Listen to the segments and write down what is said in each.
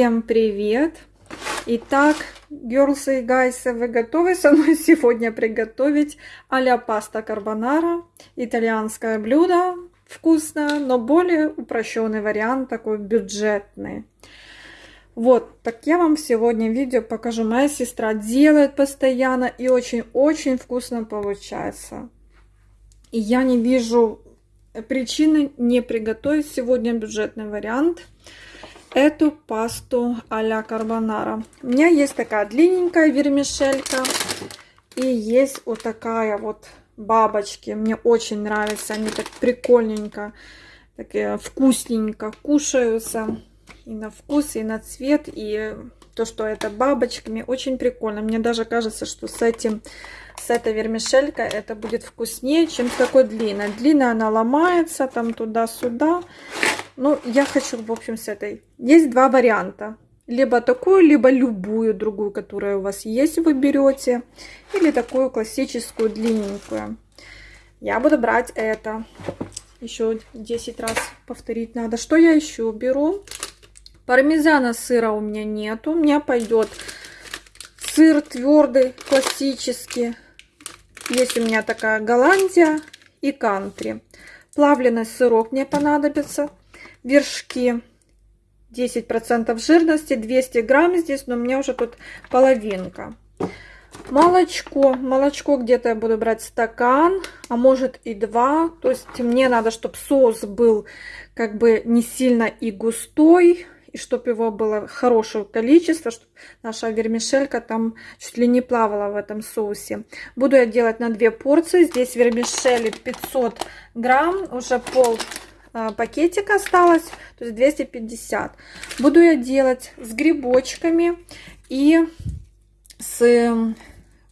Всем привет! Итак, girls и guys, вы готовы со мной сегодня приготовить а-ля паста карбонара? Итальянское блюдо, вкусно, но более упрощенный вариант, такой бюджетный. Вот, так я вам сегодня видео покажу. Моя сестра делает постоянно и очень-очень вкусно получается. И я не вижу причины не приготовить сегодня бюджетный вариант эту пасту а-ля карбонара. У меня есть такая длинненькая вермишелька и есть вот такая вот бабочки. Мне очень нравятся, они так прикольненько, такие вкусненько кушаются и на вкус, и на цвет, и то, что это бабочками, очень прикольно. Мне даже кажется, что с этим, с этой вермишелькой это будет вкуснее, чем с такой длинной. Длинная она ломается там туда-сюда. Ну, я хочу, в общем, с этой. Есть два варианта. Либо такую, либо любую другую, которая у вас есть, вы берете. Или такую классическую длинненькую. Я буду брать это. Еще 10 раз повторить надо. Что я еще беру? Пармезана сыра у меня нету. У меня пойдет сыр твердый, классический. Есть у меня такая Голландия и кантри. Плавленый сырок мне понадобится вершки 10% жирности, 200 грамм здесь, но у меня уже тут половинка. Молочко. Молочко где-то я буду брать стакан, а может и два. То есть мне надо, чтобы соус был как бы не сильно и густой, и чтобы его было хорошее количество, чтобы наша вермишелька там чуть ли не плавала в этом соусе. Буду я делать на две порции. Здесь вермишели 500 грамм, уже пол пакетик осталось, то есть 250. Буду я делать с грибочками и с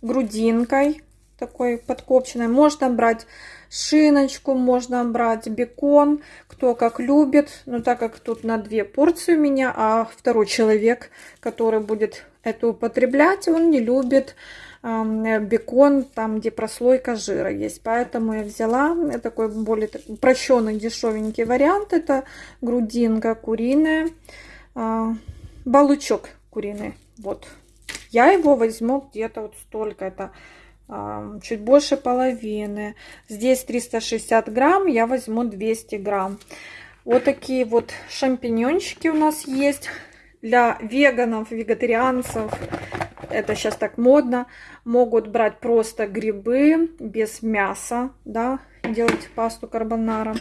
грудинкой такой подкопченной. Можно брать шиночку, можно брать бекон, кто как любит. Но так как тут на две порции у меня, а второй человек, который будет это употреблять, он не любит бекон, там где прослойка жира есть. Поэтому я взяла такой более упрощенный дешевенький вариант. Это грудинка куриная, а, балычок куриный. Вот. Я его возьму где-то вот столько. Это чуть больше половины. Здесь 360 грамм, я возьму 200 грамм. Вот такие вот шампиньончики у нас есть. Для веганов, вегетарианцев это сейчас так модно, могут брать просто грибы без мяса, да, делать пасту карбонара.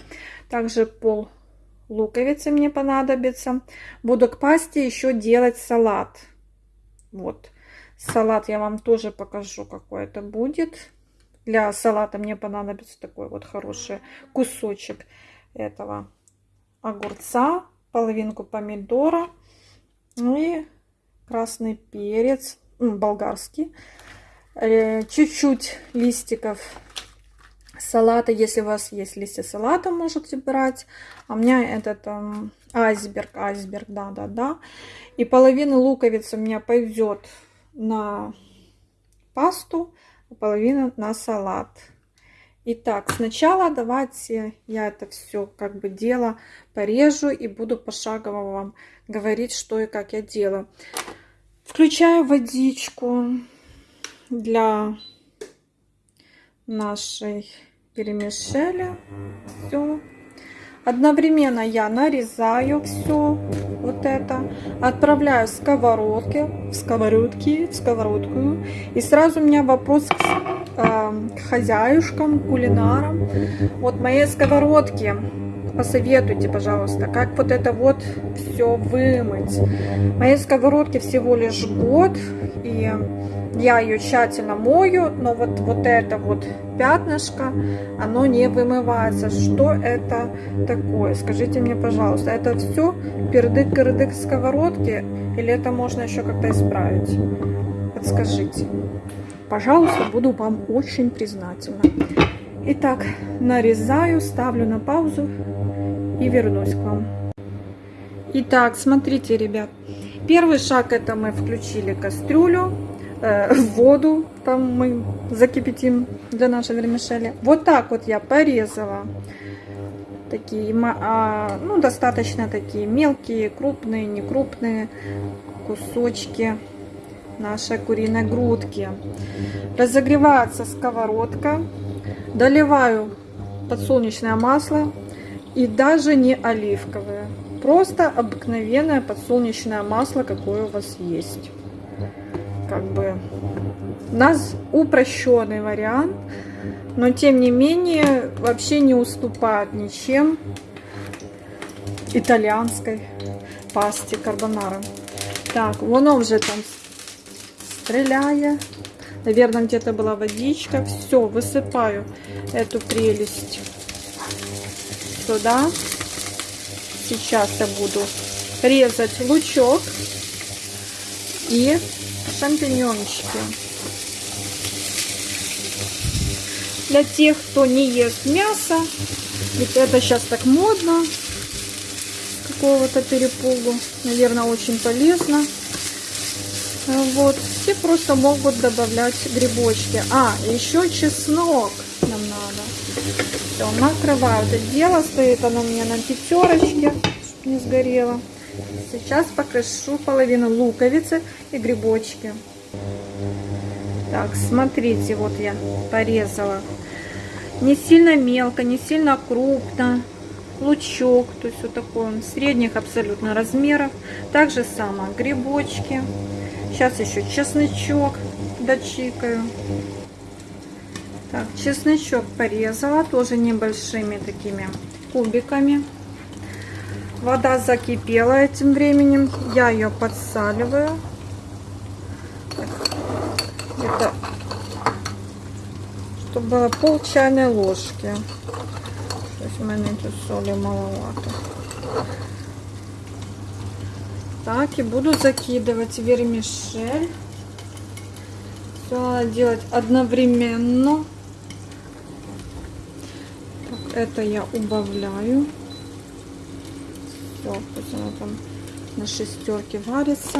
Также пол луковицы мне понадобится. Буду к пасте еще делать салат. Вот. Салат я вам тоже покажу, какой это будет. Для салата мне понадобится такой вот хороший кусочек этого огурца, половинку помидора и красный перец, болгарский, э, чуть-чуть листиков салата, если у вас есть листья салата, можете брать. А у меня этот um, айсберг, айсберг, да-да-да. И половина луковицы у меня пойдет на пасту, а половина на салат. Итак, сначала давайте я это все как бы дело порежу и буду пошагово вам говорить, что и как я делаю. Включаю водичку для нашей перемешали. Все. Одновременно я нарезаю все вот это, отправляю в сковородки, в сковородки, в сковородку. И сразу у меня вопрос к, э, к хозяюшкам, кулинарам. Вот мои сковородки посоветуйте, пожалуйста, как вот это вот все вымыть. Моей сковородке всего лишь год, и я ее тщательно мою, но вот, вот это вот пятнышко, оно не вымывается. Что это такое? Скажите мне, пожалуйста, это все пердык-кырдык сковородки, или это можно еще как-то исправить? Подскажите. Пожалуйста, буду вам очень признательна. Итак, нарезаю, ставлю на паузу и вернусь к вам. Итак, смотрите, ребят. Первый шаг это мы включили кастрюлю, э, воду, там мы закипятим для нашей вермишели. Вот так вот я порезала такие, а, ну, достаточно такие мелкие, крупные, не крупные кусочки нашей куриной грудки. Разогревается сковородка. Доливаю подсолнечное масло и даже не оливковое. Просто обыкновенное подсолнечное масло, какое у вас есть. Как бы у нас упрощенный вариант, но тем не менее вообще не уступает ничем итальянской пасте карбонара. Так, воно уже там стреляя. Наверное, где-то была водичка. Все, высыпаю эту прелесть сюда. Сейчас я буду резать лучок и шампиньончики. Для тех, кто не ест мясо, ведь это сейчас так модно, какого-то перепугу, наверное, очень полезно. Вот, все просто могут добавлять грибочки. А, еще чеснок нам надо. Все, накрываю это дело. Стоит оно у меня на пятерочке, чтобы не сгорело. Сейчас покрышу половину луковицы и грибочки. Так, смотрите, вот я порезала. Не сильно мелко, не сильно крупно. Лучок, то есть вот такой он средних абсолютно размеров. Также само грибочки. Сейчас еще чесночок дочикаю. Так, чесночок порезала, тоже небольшими такими кубиками. Вода закипела этим временем. Я ее подсаливаю. Это чтобы было пол чайной ложки. Мене тут соли маловато. Так, и буду закидывать вермишель. Все надо делать одновременно. Это я убавляю. Все, пусть она там на шестерке варится.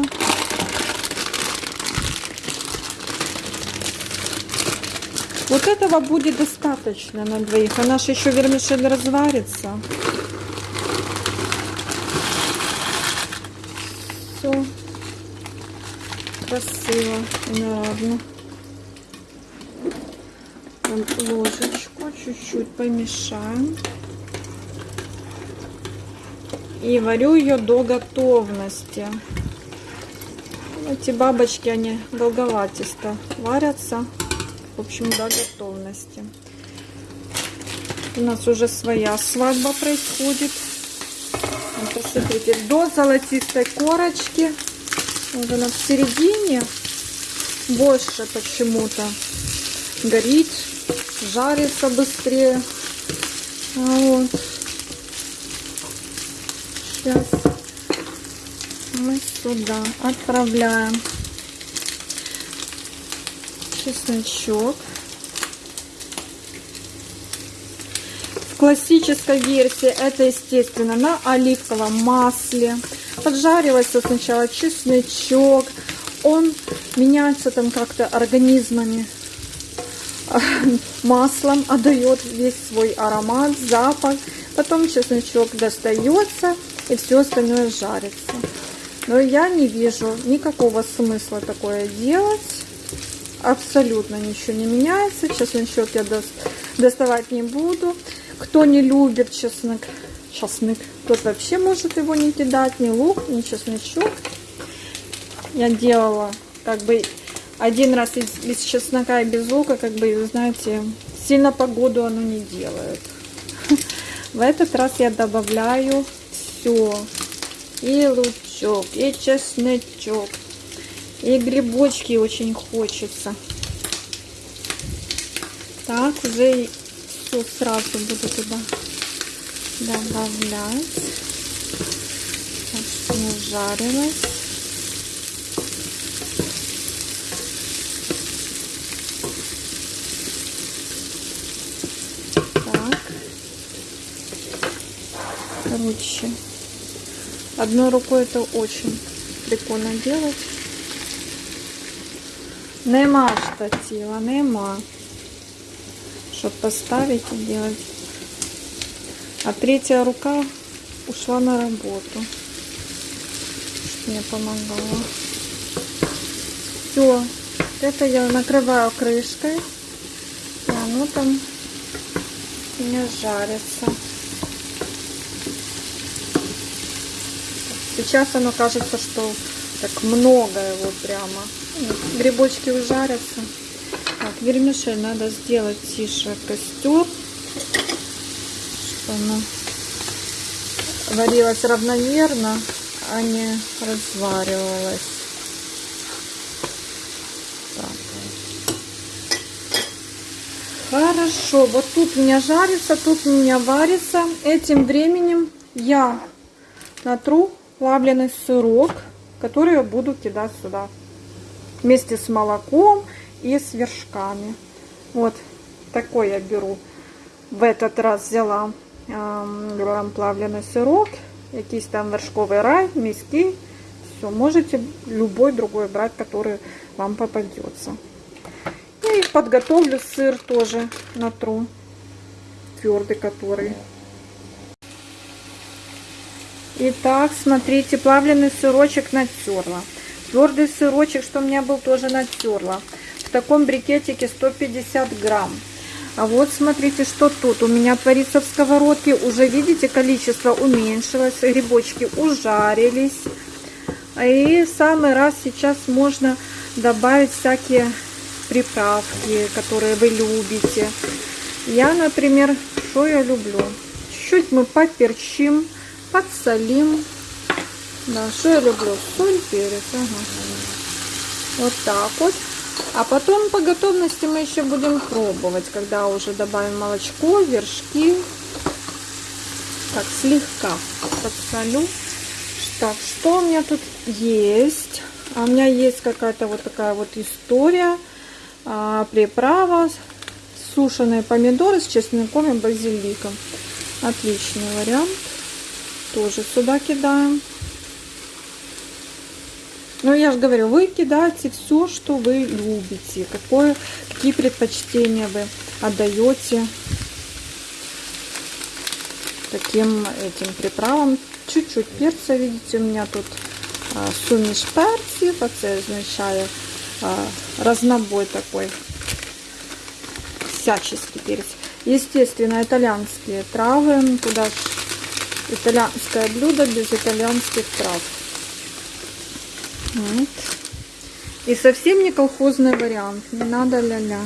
Вот этого будет достаточно на двоих. Она же еще вермишель разварится. все красиво наравно. Ложечку чуть-чуть помешаем. И варю ее до готовности. Эти бабочки, они долговатисто варятся. В общем, до готовности. У нас уже своя свадьба происходит. Посмотрите, до золотистой корочки. Вот она в середине больше почему-то горит, жарится быстрее. А вот. Сейчас мы сюда отправляем чесночок. классической версии это, естественно, на оливковом масле. Поджаривается сначала чесночок. Он меняется там как-то организмами маслом, отдает весь свой аромат, запах. Потом чесночок достается и все остальное жарится. Но я не вижу никакого смысла такое делать. Абсолютно ничего не меняется. Чесночок я доставать не буду. Кто не любит чеснок, чеснок, тот вообще может его не кидать, ни лук, ни чесночок. Я делала как бы один раз из, без чеснока и без лука, как бы, знаете, сильно погоду оно не делает. В этот раз я добавляю все. И лучок, и чесночок, и грибочки очень хочется. Так, уже все сразу буду туда добавлять. Так, жарилось. Так. Короче, одной рукой это очень прикольно делать. Нема штатива, нема чтобы поставить и делать. А третья рука ушла на работу. Мне помогала. Все. Это я накрываю крышкой. И оно там меня жарится. Сейчас оно кажется, что так много его прямо. Грибочки ужарятся. Так, вермишель надо сделать тише костер, чтобы она варилась равномерно, а не разваривалась. Хорошо, вот тут у меня жарится, тут у меня варится. Этим временем я натру плавленый сырок, который я буду кидать сюда. Вместе с молоком и с вершками. Вот такой я беру. В этот раз взяла э, плавленый сырок, якийсь там вершковый рай, миски. Все, можете любой другой брать, который вам попадется. И подготовлю сыр тоже натру. Твердый который. Итак, смотрите, плавленый сырочек натерла. Твердый сырочек, что у меня был, тоже натерла. В таком брикетике 150 грамм. А вот смотрите, что тут. У меня творится в сковородке. Уже видите, количество уменьшилось. Грибочки ужарились. И в самый раз сейчас можно добавить всякие приправки, которые вы любите. Я, например, что я люблю? Чуть-чуть мы поперчим подсолим. Да, что я люблю? Соль, перец. Ага. Вот так вот. А потом по готовности мы еще будем пробовать, когда уже добавим молочко, вершки. Так, слегка подсолю. Так, что у меня тут есть? А у меня есть какая-то вот такая вот история. А, приправа, сушеные помидоры с чесноком и базиликом. Отличный вариант тоже сюда кидаем. Ну, я же говорю, вы кидаете все, что вы любите, какое, какие предпочтения вы отдаете таким этим приправам. Чуть-чуть перца, видите, у меня тут а, суміш перців, а це означає а, разнобой такой, всяческий перец. Естественно, итальянские травы, туда итальянское блюдо без итальянских трав. Вот. И совсем не колхозный вариант, не надо ля-ля.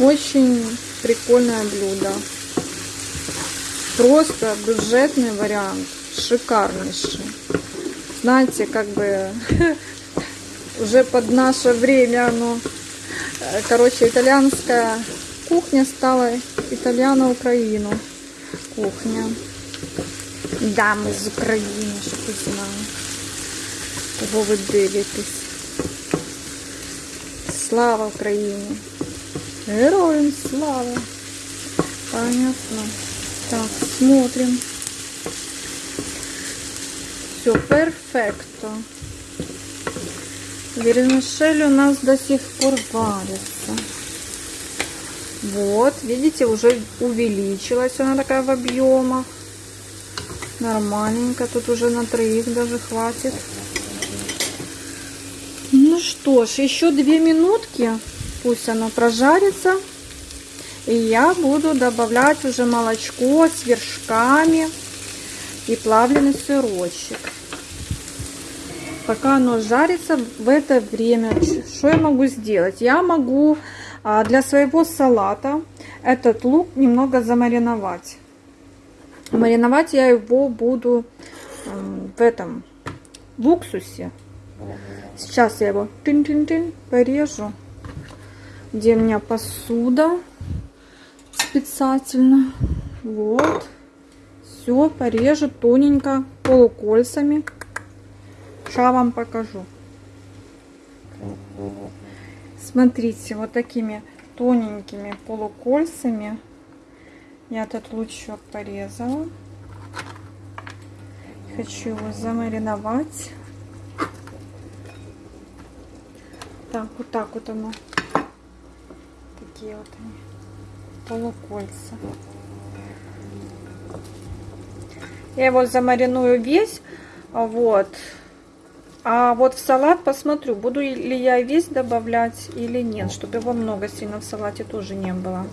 Очень прикольное блюдо. Просто бюджетный вариант, шикарнейший. Знаете, как бы уже под наше время оно, короче, итальянская кухня стала итальяно-украину кухня Да, ми з України, щоб ти знав. Кого ви дивитесь. Слава Україні! Героям слава! Понятно. Так, смотрим. Все, перфекто. Вермишель у нас до сих пор варится. Вот, видите, уже увеличилась она такая в объемах. Нормальненько. Тут уже на троих даже хватит. Ну что ж, еще две минутки. Пусть оно прожарится. И я буду добавлять уже молочко с вершками и плавленый сырочек. Пока оно жарится, в это время что я могу сделать? Я могу а, для своего салата этот лук немного замариновать. Мариновать я его буду в этом, в уксусе. Сейчас я его -тын, порежу. Где у меня посуда специально. Вот. Все порежу тоненько, полукольцами. Сейчас вам покажу. Смотрите, вот такими тоненькими полукольцами я этот лучок порезала. Хочу его замариновать. Так, вот так вот оно. Такие вот они. Полукольца. Я его замариную весь. Вот. А вот в салат посмотрю, буду ли я весь добавлять или нет, чтобы его много сильно в салате тоже не было.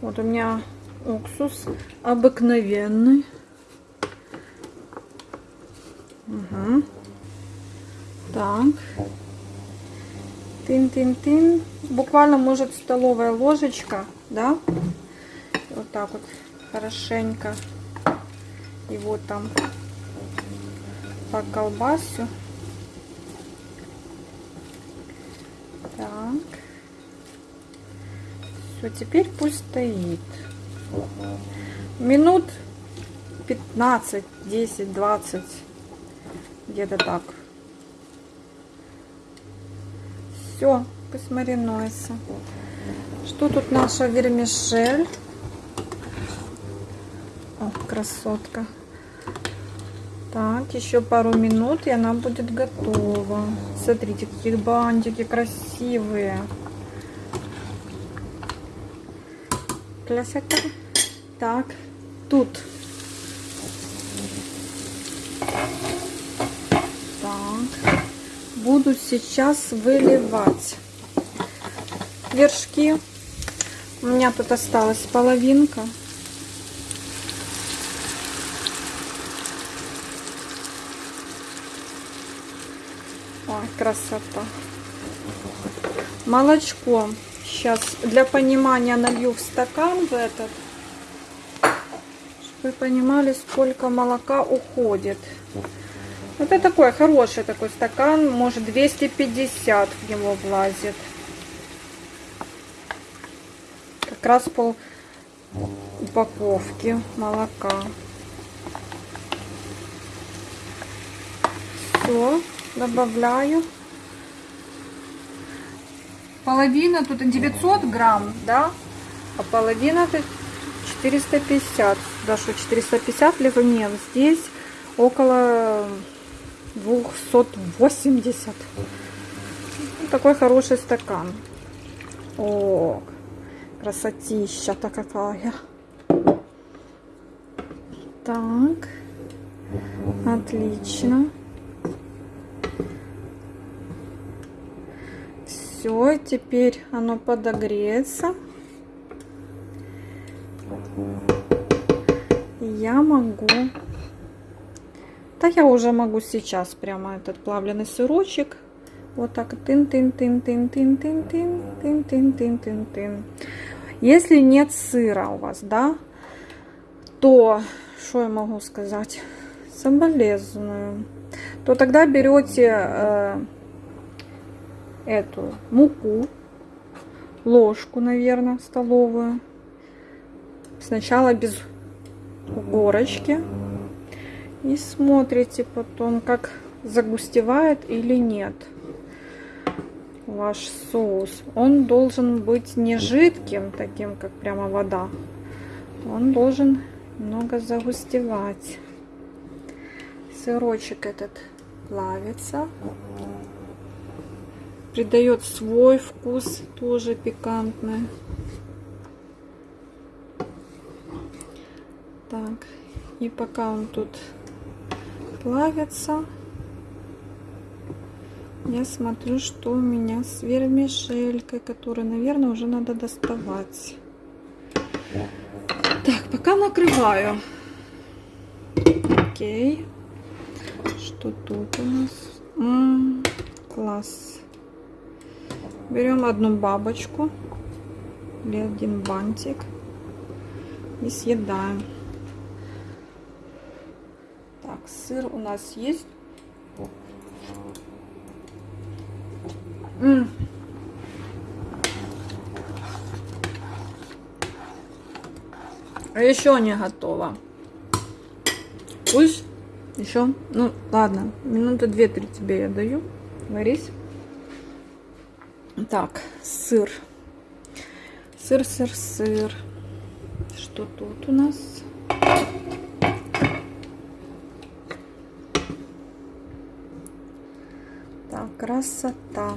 Вот у меня уксус обыкновенный. Угу. Так. Тын-тын-тын. Буквально, может, столовая ложечка, да? Вот так вот хорошенько. Вот там по колбасу. Так. Все, теперь пусть стоит. Минут 15, 10, 20. Где-то так. Все, пусть маринуется. Что тут наша вермишель? О, красотка. Так, еще пару минут, и она будет готова. Смотрите, какие бантики красивые. Красота. Так, тут. Так. Буду сейчас выливать вершки. У меня тут осталась половинка. красота. Молочко. Сейчас для понимания налью в стакан в этот. Вы понимали, сколько молока уходит. Это такой хороший такой стакан. Может 250 в него влазит. Как раз пол упаковки молока. Все добавляю. Половина тут 900 грамм, да? А половина тут 450. Да что, 450 либо нет. Здесь около 280. Такой хороший стакан. О, красотища-то какая. Так, отлично. Все, теперь оно подогреется. Я могу... Да я уже могу сейчас прямо этот плавленый сырочек вот так тын-тын-тын-тын-тын-тын-тын-тын-тын-тын-тын. Если нет сыра у вас, да, то, что я могу сказать, соболезную, то тогда берете э, эту муку, ложку, наверное, столовую. Сначала без горочки. И смотрите потом, как загустевает или нет ваш соус. Он должен быть не жидким, таким, как прямо вода. Он должен много загустевать. Сырочек этот плавится придает свой вкус, тоже пикантный. Так, и пока он тут плавится, я смотрю, что у меня с вермишелькой, которую, наверное, уже надо доставать. Так, пока накрываю. Окей. Что тут у нас? М -м, класс. Берем одну бабочку или один бантик и съедаем. Так, сыр у нас есть. М. А еще не готово. Пусть еще, ну ладно, минуты две-три тебе я даю. Варись. Так, сыр. Сыр, сыр, сыр. Что тут у нас? Так, красота.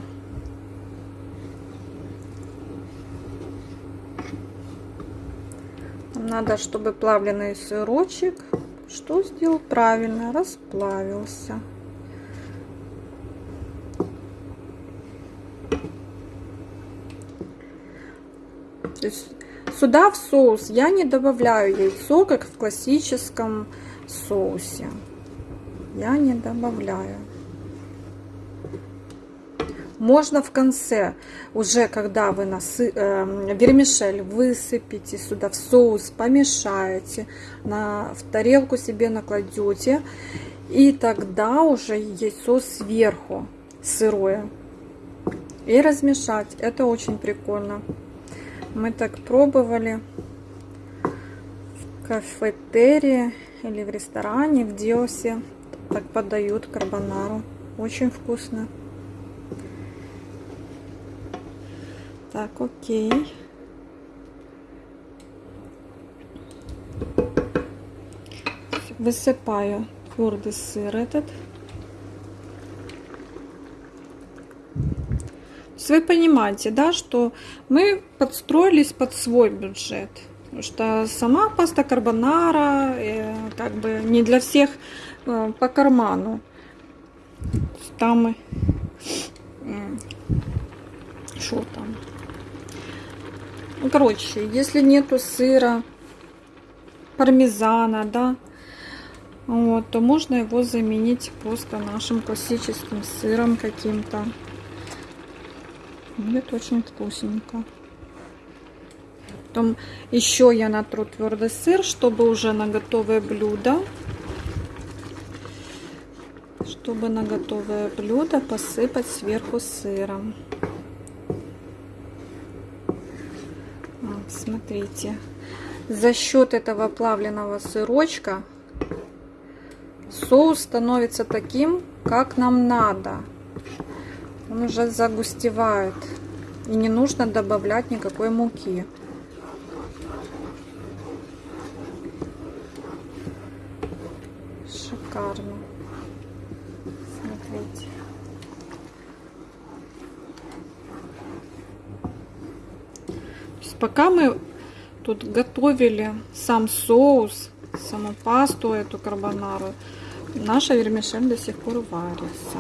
Нам надо, чтобы плавленый сырочек Что сделал правильно? Расплавился. Сюда в соус я не добавляю яйцо, как в классическом соусе. Я не добавляю. Можно в конце, уже когда вы насы, э, вермишель высыпите сюда в соус, помешаете, на, в тарелку себе накладете, и тогда уже яйцо сверху сырое. И размешать. Это очень прикольно. Мы так пробовали в кафетерии или в ресторане в Диосе. Так подают карбонару. Очень вкусно. Так, окей. Высыпаю твердый сыр этот. Вы понимаете, да, что мы подстроились под свой бюджет. Потому что сама паста карбонара э, как бы не для всех э, по карману. Там что там? Ну, короче, если нету сыра, пармезана, да, вот, то можно его заменить просто нашим классическим сыром каким-то. Будет очень вкусненько. Потом еще я натру твердый сыр, чтобы уже на готовое блюдо, чтобы на готовое блюдо посыпать сверху сыром. Смотрите, за счет этого плавленного сырочка соус становится таким, как нам надо. Он уже загустевает. И не нужно добавлять никакой муки. Шикарно. Смотрите. Пока мы тут готовили сам соус, саму пасту, эту карбонару, наша вермишель до сих пор варится.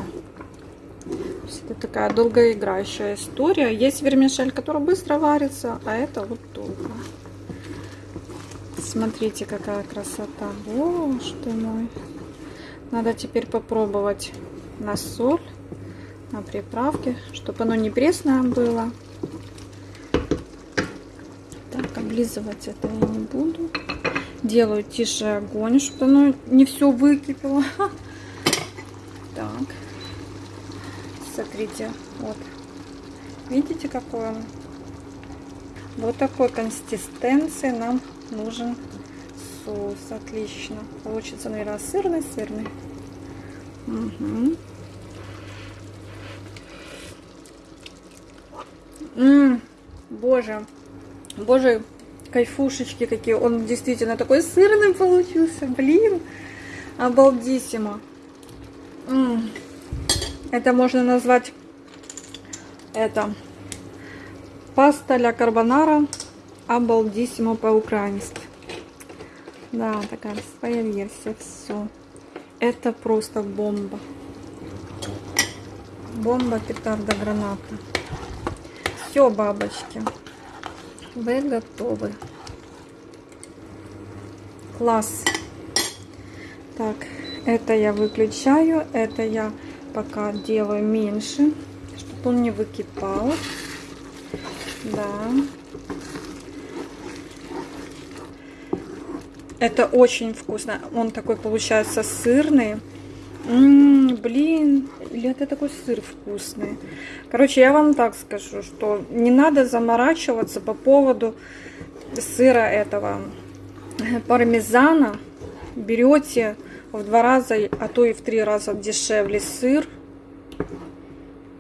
Это такая долгоиграющая история. Есть вермишель, которая быстро варится, а это вот долго. Смотрите, какая красота. Боже ты мой. Надо теперь попробовать на соль, на приправке, чтобы оно не пресное было облизывать это я не буду. Делаю тише огонь, чтобы оно не все выкипело. Так. Смотрите, вот. Видите, какой он? Вот такой консистенции нам нужен соус. Отлично. Получится, наверное, сырный, сырный. Угу. Ммм, боже, боже, кайфушечки какие. Он действительно такой сырный получился. Блин, обалдисимо. М -м. Это можно назвать это паста ля карбонара обалдисимо по-украински. Да, такая своя версия. Все. Это просто бомба. Бомба, петарда, граната. Все, бабочки. Вы готовы. Класс. Так, это я выключаю, это я пока делаю меньше, чтобы он не выкипал. Да. Это очень вкусно. Он такой получается сырный. М -м, блин, или это такой сыр вкусный. Короче, я вам так скажу, что не надо заморачиваться по поводу сыра этого пармезана. Берете в два раза, а то и в три раза дешевле сыр.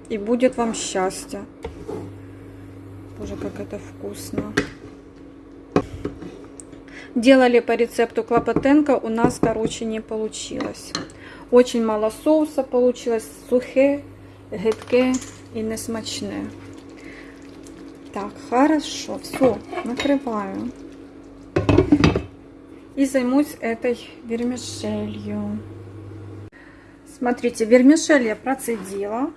И будет вам счастье. Боже, как это вкусно. Делали по рецепту Клопотенко, у нас, короче, не получилось. Очень мало соуса получилось, сухе, гидке и несмачне. Так, хорошо, все, накрываю. и займусь этой вермишелью. Смотрите, вермишель я процедила.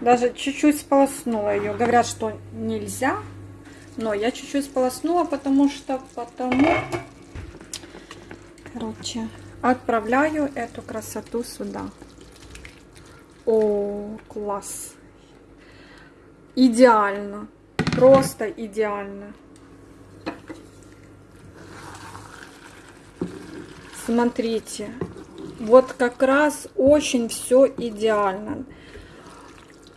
Даже чуть-чуть сполоснула ее. Говорят, что нельзя, но я чуть-чуть сполоснула, потому что потому... Короче, отправляю эту красоту сюда. О, класс! Идеально. Просто идеально. Смотрите. Вот как раз очень все идеально.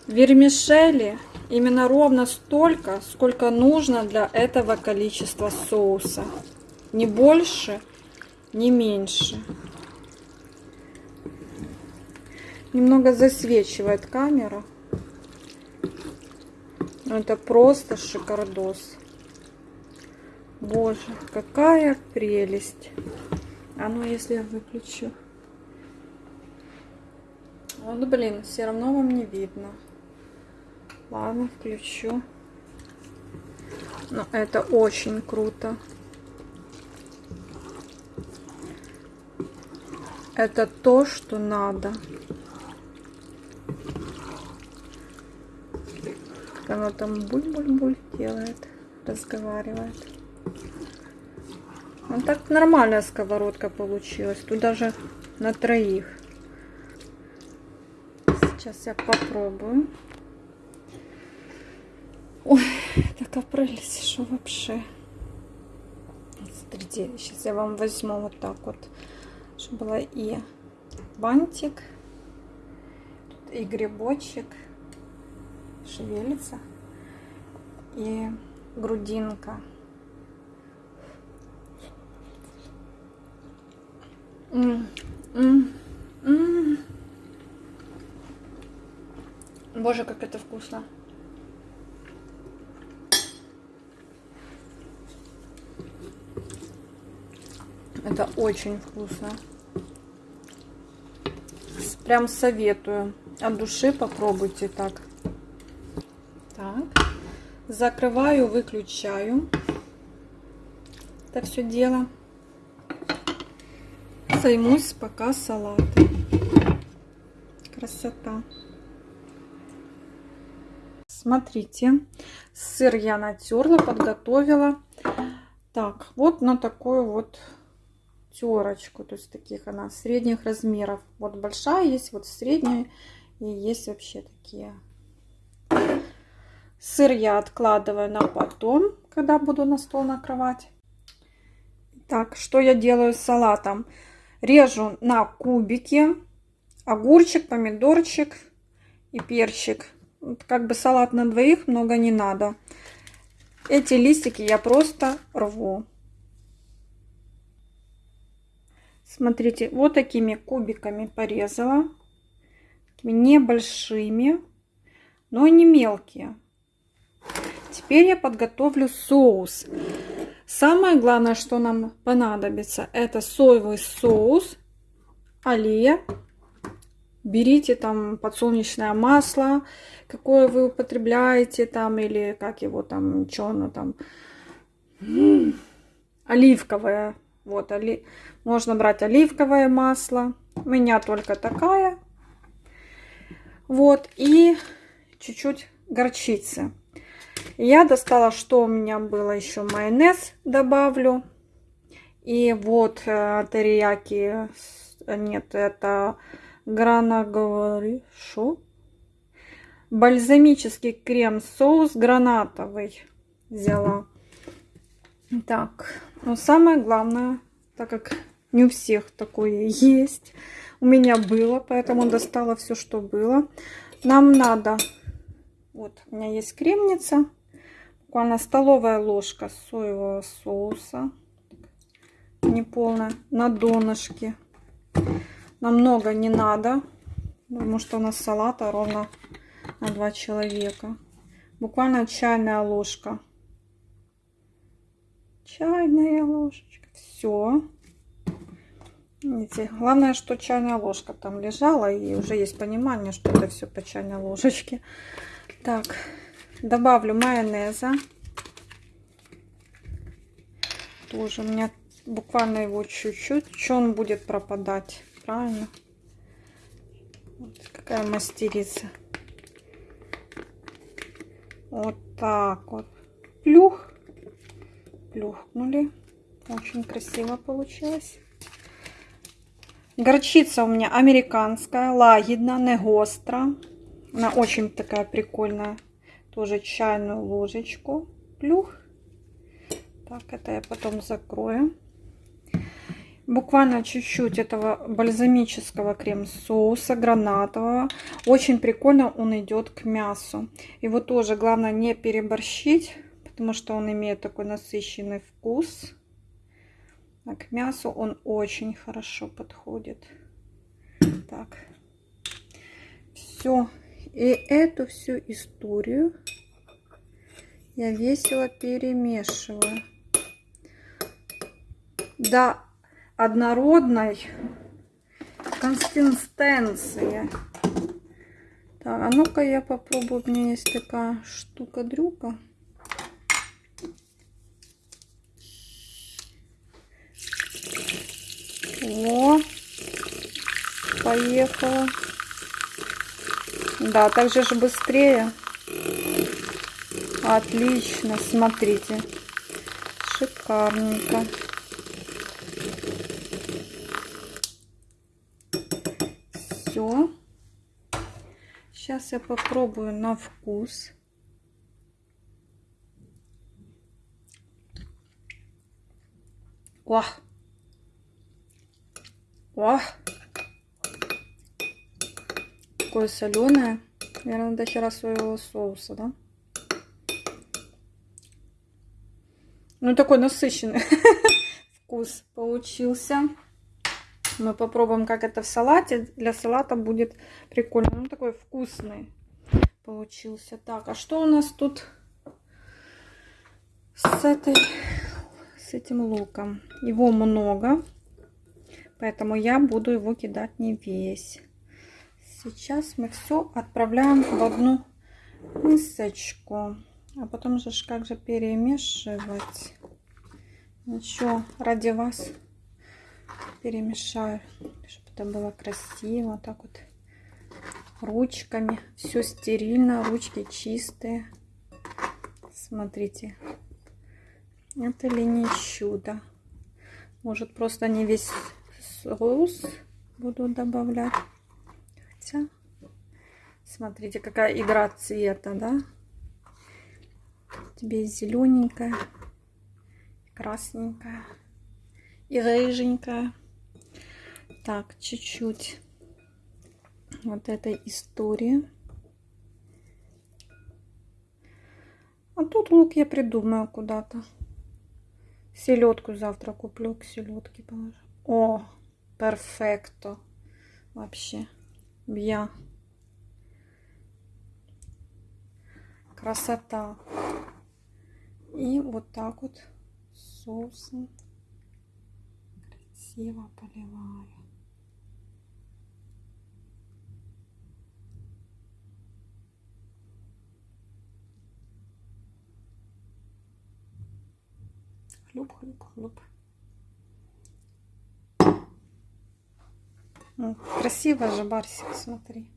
Вермишели именно ровно столько, сколько нужно для этого количества соуса. Не больше, не меньше. Немного засвечивает камера. Это просто шикардос. Боже, какая прелесть. А ну, если я выключу. Вот, блин, все равно вам не видно. Ладно, включу. Но это очень круто. Это то, что надо. Как оно там буль-буль-буль делает, разговаривает. Ну так нормальная сковородка получилась. Тут даже на троих. Сейчас я попробую. Ой, такая прелесть, что вообще. Смотрите, сейчас я вам возьму вот так вот, было и бантик, и грибочек шевелится, и грудинка. М -м -м Боже, как это вкусно. Это очень вкусно. Прям советую. От души попробуйте так. Так. Закрываю, выключаю. Это все дело. Займусь пока салатом. Красота. Смотрите, сыр я натерла, подготовила. Так, вот на такую вот терочку, то есть таких она средних размеров. Вот большая есть, вот средняя и есть вообще такие. Сыр я откладываю на потом, когда буду на стол накрывать. Так, что я делаю с салатом? Режу на кубики огурчик, помидорчик и перчик. Вот как бы салат на двоих, много не надо. Эти листики я просто рву. Смотрите, вот такими кубиками порезала. Такими небольшими, но не мелкие. Теперь я подготовлю соус. Самое главное, что нам понадобится, это соевый соус, алия берите там подсолнечное масло, какое вы употребляете там, или как его там, что оно там, оливковое, вот, оли... можно брать оливковое масло, у меня только такая, вот, и чуть-чуть горчицы. Я достала, что у меня было еще майонез добавлю, и вот э, терияки, нет, это Грана говори, что? Бальзамический крем-соус гранатовый взяла. Так, но самое главное, так как не у всех такое есть, у меня было, поэтому достала все, что было. Нам надо, вот у меня есть кремница, буквально столовая ложка соевого соуса, неполная, на донышке. Нам много не надо, потому что у нас салата ровно на два человека. Буквально чайная ложка. Чайная ложечка. Все. Видите, главное, что чайная ложка там лежала, и уже есть понимание, что это все по чайной ложечке. Так, добавлю майонеза. Тоже у меня буквально его чуть-чуть. Что он будет пропадать? Правильно? Вот какая мастерица. Вот так вот. Плюх. Плюхнули. Очень красиво получилось. Горчица у меня американская, лагідна, не гостра. Она очень такая прикольная. Тоже чайную ложечку. Плюх. Так, это я потом закрою. Буквально чуть-чуть этого бальзамического крем-соуса гранатового. Очень прикольно он идет к мясу. Его тоже главное не переборщить, потому что он имеет такой насыщенный вкус. А к мясу он очень хорошо подходит. Так. Все. И эту всю историю я весело перемешиваю. До однородной консистенции. Так, а ну-ка я попробую. У меня есть такая штука-дрюка. О, поехала. Да, так же быстрее. Отлично, смотрите. Шикарненько. Все. Сейчас я попробую на вкус. О! О! Такое соленое. Наверное, до хера своего соуса, да? Ну, такой насыщенный вкус получился. Мы попробуем, как это в салате. Для салата будет прикольно. Ну, такой вкусный получился. Так, а что у нас тут с этой, с этим луком? Его много. Поэтому я буду его кидать не весь. Сейчас мы все отправляем в одну мисочку. А потом же как же перемешивать. Ничего, ради вас перемешаю, чтобы это было красиво. Так вот ручками. Все стерильно, ручки чистые. Смотрите. Это ли не чудо? Может просто не весь соус буду добавлять. Хотя, смотрите, какая игра цвета, да? Тебе зелененькая, красненькая и рыженькая. Так, чуть-чуть вот этой истории. А тут лук я придумаю куда-то. Селедку завтра куплю, к селедке положу. О, перфекто. Вообще. Бья. Красота. И вот так вот соусом красиво поливаю. Хлюп, хлюп, хлюп. Красиво же, Барсик, смотри.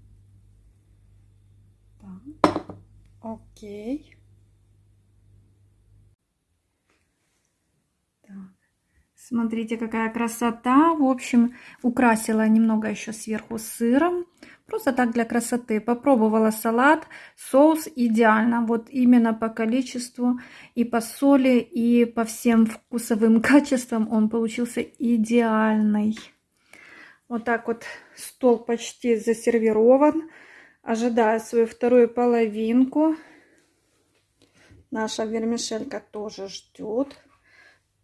Так, окей. Так. Смотрите, какая красота. В общем, украсила немного еще сверху сыром. Просто так для красоты. Попробовала салат. Соус идеально. Вот именно по количеству и по соли, и по всем вкусовым качествам он получился идеальный. Вот так вот стол почти засервирован. Ожидаю свою вторую половинку. Наша вермишелька тоже ждет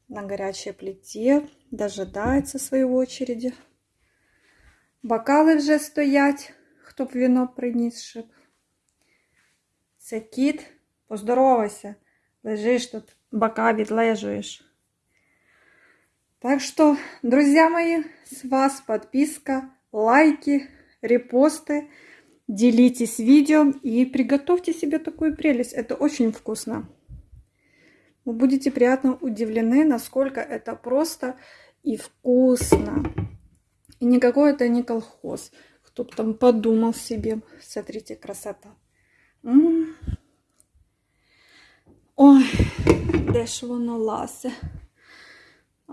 на горячей плите. Дожидается своей очереди. Бокали вже стоять, хто б вино приніс, щоб. Це кіт, поздоровайся, лежиш тут, бока відлежуєш. Так что, друзья мои, с вас подписка, лайки, репосты. Делитесь видео и приготовьте себе такую прелесть. Это очень вкусно. Вы будете приятно удивлены, насколько это просто и вкусно. И никакой это не колхоз. Кто там подумал себе. Смотрите, красота. М -м -м. Ой, де ж воно ласе.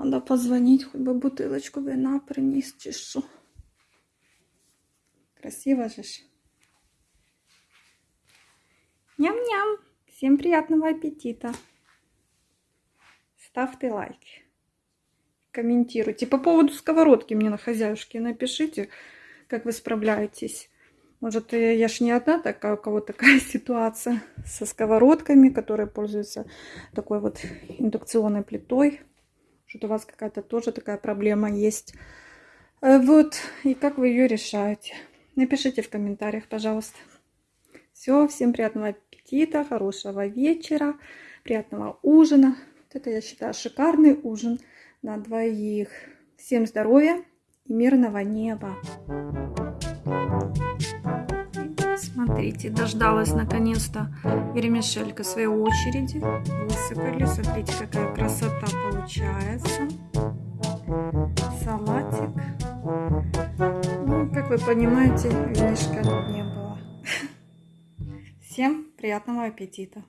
Надо позвонить, хоть бы бутылочку вина принес, що. Красиво же. Ням-ням. Всем приятного аппетита. Ставьте лайки. Комментируйте. По поводу сковородки мне на хозяюшке напишите, как вы справляетесь. Может, я ж не одна такая, у кого такая ситуация со сковородками, которые пользуются такой вот индукционной плитой. Что у вас какая-то тоже такая проблема есть. Э, вот, и как вы ее решаете. Напишите в комментариях, пожалуйста. Все, всем приятного аппетита, хорошего вечера, приятного ужина. Вот это, я считаю, шикарный ужин на двоих. Всем здоровья и мирного неба. Смотрите, дождалась наконец-то вермишелька своей очереди. Высыпали. Смотрите, какая красота получается. Салатик. Ну, как вы понимаете, винишка не было. Всем приятного аппетита!